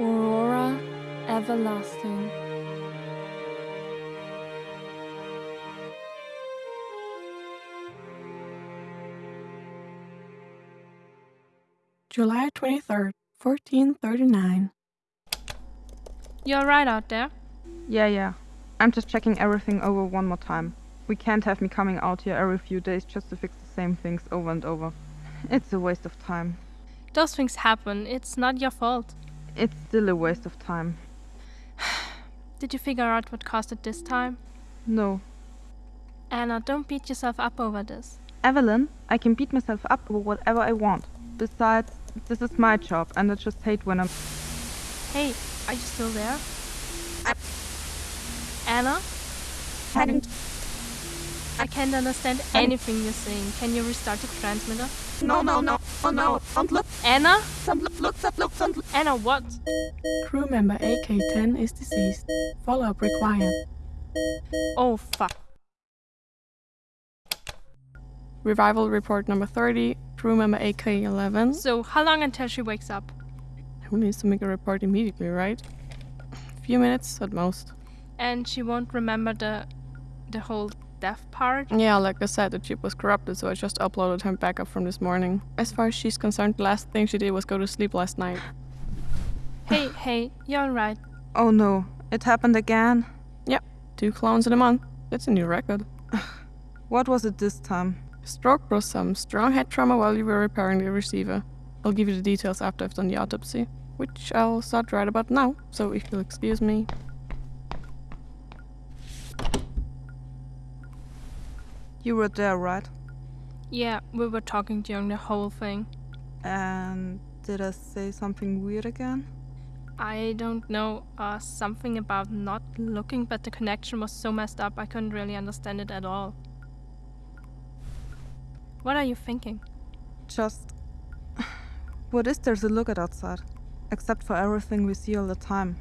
Aurora Everlasting. July 23rd, 1439. You're right out there. Yeah, yeah. I'm just checking everything over one more time. We can't have me coming out here every few days just to fix the same things over and over. It's a waste of time. Those things happen. It's not your fault. It's still a waste of time. Did you figure out what caused it this time? No. Anna, don't beat yourself up over this. Evelyn, I can beat myself up over whatever I want. Besides, this is my job and I just hate when I'm. Hey, are you still there? I... Anna? Hadn't. I can't understand anything you're saying. Can you restart the transmitter? No, no, no. Oh no. Don't look. Anna? Don't look. Look. Don't look. Anna, what? Crew member AK-10 is deceased. Follow-up required. Oh, fuck. Revival report number 30. Crew member AK-11. So, how long until she wakes up? Who needs to make a report immediately, right? A few minutes at most. And she won't remember the the whole death part? Yeah, like I said, the chip was corrupted, so I just uploaded her backup from this morning. As far as she's concerned, the last thing she did was go to sleep last night. Hey, hey, you're alright. Oh no, it happened again? Yep, Two clones in a month. That's a new record. What was it this time? Stroke was some strong head trauma while you were repairing the receiver. I'll give you the details after I've done the autopsy, which I'll start right about now, so if you'll excuse me. You were there, right? Yeah, we were talking during the whole thing. And did I say something weird again? I don't know, uh, something about not looking, but the connection was so messed up I couldn't really understand it at all. What are you thinking? Just. What is there to look at outside? Except for everything we see all the time.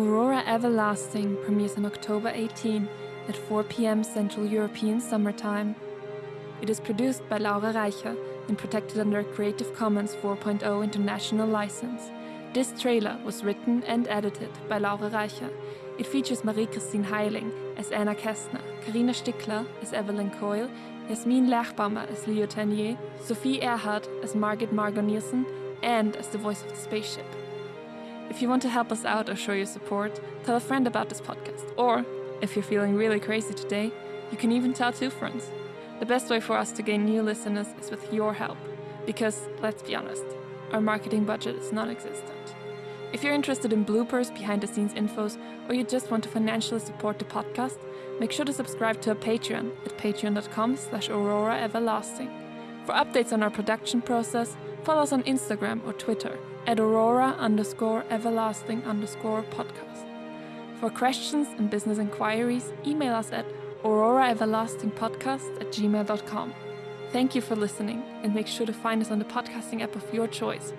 Aurora Everlasting premieres on October 18 at 4 pm Central European Summer Time. It is produced by Laura Reicher and protected under a Creative Commons 4.0 international license. This trailer was written and edited by Laura Reicher. It features Marie-Christine Heiling as Anna Kästner, Karina Stickler as Evelyn Coyle, Jasmin Lerchbaumer as Leo Tanier, Sophie Erhardt as Margit Margot Nielsen, and as the voice of the spaceship. If you want to help us out or show your support, tell a friend about this podcast. Or, if you're feeling really crazy today, you can even tell two friends. The best way for us to gain new listeners is with your help. Because, let's be honest, our marketing budget is non existent. If you're interested in bloopers, behind the scenes infos, or you just want to financially support the podcast, make sure to subscribe to our Patreon at patreon.com slash aurora everlasting. For updates on our production process, follow us on Instagram or Twitter at aurora underscore everlasting underscore podcast. For questions and business inquiries, email us at auroraeverlastingpodcast at gmail.com. Thank you for listening, and make sure to find us on the podcasting app of your choice